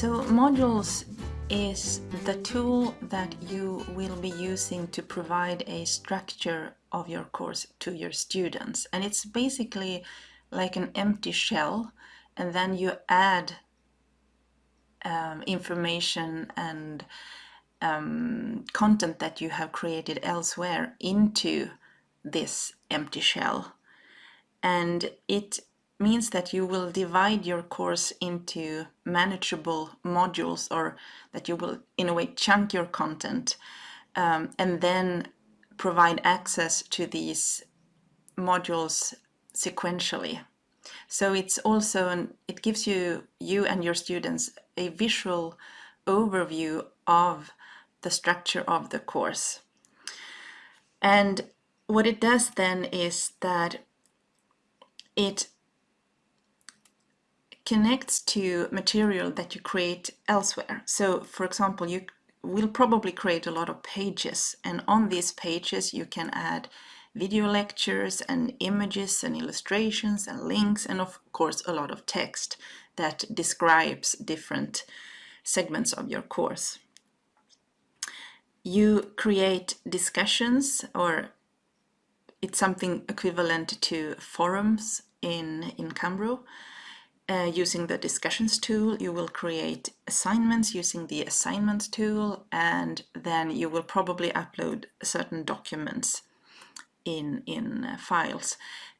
So modules is the tool that you will be using to provide a structure of your course to your students. And it's basically like an empty shell and then you add um, information and um, content that you have created elsewhere into this empty shell. And it means that you will divide your course into manageable modules or that you will in a way chunk your content um, and then provide access to these modules sequentially. So it's also, an, it gives you, you and your students a visual overview of the structure of the course. And what it does then is that it connects to material that you create elsewhere. So for example, you will probably create a lot of pages and on these pages you can add video lectures and images and illustrations and links and of course a lot of text that describes different segments of your course. You create discussions or it's something equivalent to forums in, in Cambro uh, using the discussions tool, you will create assignments using the assignments tool, and then you will probably upload certain documents in, in uh, files.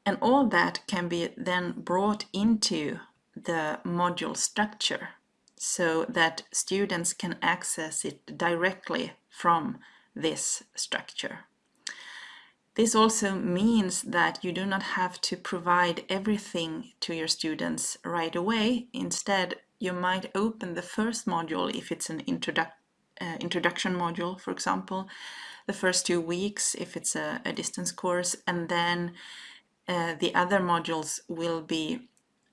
And all that can be then brought into the module structure so that students can access it directly from this structure. This also means that you do not have to provide everything to your students right away. Instead, you might open the first module if it's an uh, introduction module, for example, the first two weeks if it's a, a distance course, and then uh, the other modules will be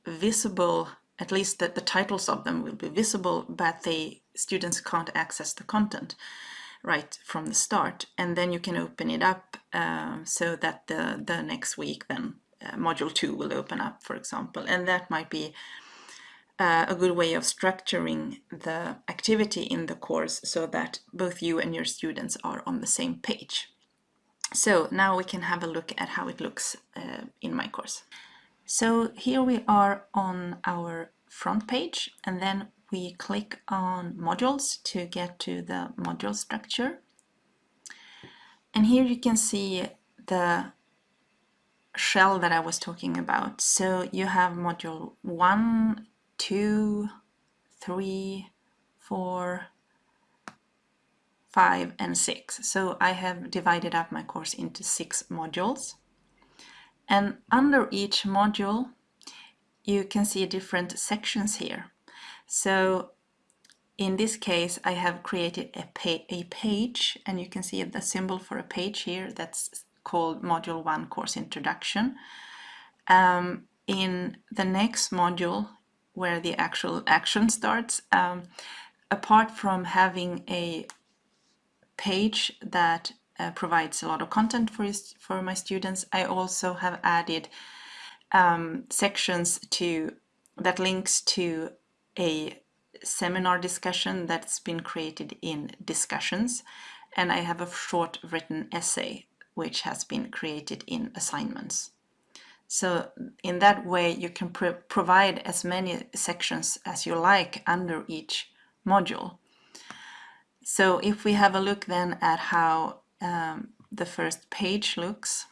visible, at least that the titles of them will be visible, but the students can't access the content right from the start and then you can open it up uh, so that the, the next week then uh, module 2 will open up for example and that might be uh, a good way of structuring the activity in the course so that both you and your students are on the same page. So now we can have a look at how it looks uh, in my course. So here we are on our front page and then we click on modules to get to the module structure. And here you can see the shell that I was talking about. So you have module one, two, three, four, five, and six. So I have divided up my course into six modules. And under each module, you can see different sections here. So in this case, I have created a, pa a page and you can see the symbol for a page here that's called Module 1 Course Introduction. Um, in the next module, where the actual action starts, um, apart from having a page that uh, provides a lot of content for, for my students, I also have added um, sections to that links to a seminar discussion that's been created in discussions and I have a short written essay which has been created in assignments. So in that way you can pro provide as many sections as you like under each module. So if we have a look then at how um, the first page looks,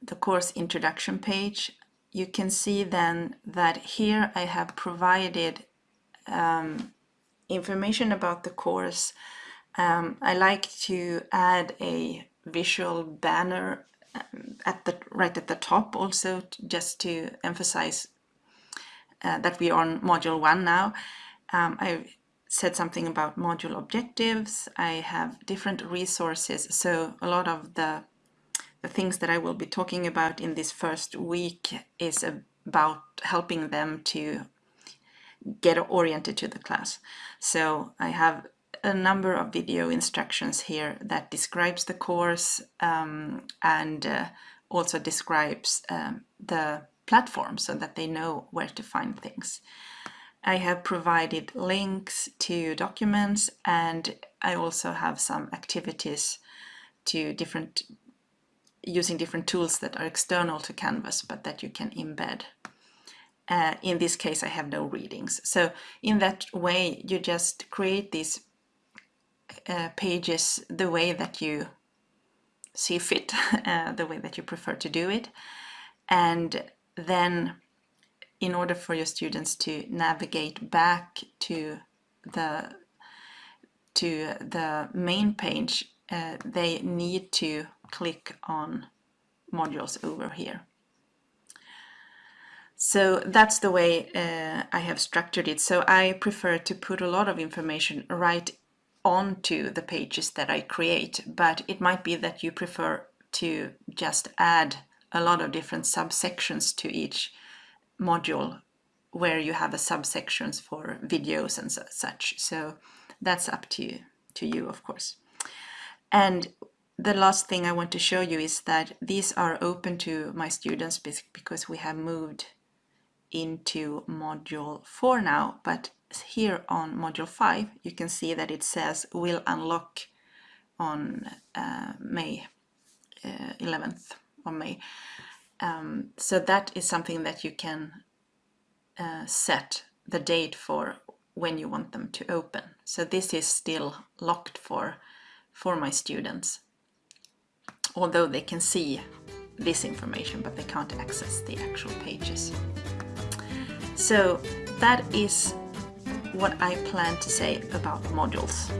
the course introduction page, you can see then that here I have provided um, information about the course. Um, I like to add a visual banner um, at the right at the top also just to emphasize uh, that we are on module one now. Um, I said something about module objectives. I have different resources so a lot of the the things that I will be talking about in this first week is about helping them to get oriented to the class. So I have a number of video instructions here that describes the course um, and uh, also describes um, the platform so that they know where to find things. I have provided links to documents and I also have some activities to different using different tools that are external to Canvas but that you can embed. Uh, in this case I have no readings. So in that way you just create these uh, pages the way that you see fit, uh, the way that you prefer to do it. And then in order for your students to navigate back to the to the main page, uh, they need to click on modules over here. So that's the way uh, I have structured it. So I prefer to put a lot of information right onto the pages that I create, but it might be that you prefer to just add a lot of different subsections to each module where you have a subsections for videos and such. So that's up to, to you, of course. And the last thing I want to show you is that these are open to my students because we have moved into module 4 now, but here on module 5 you can see that it says will unlock on uh, May uh, 11th of May. Um, so that is something that you can uh, set the date for when you want them to open. So this is still locked for, for my students, although they can see this information, but they can't access the actual pages. So that is what I plan to say about modules.